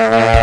Música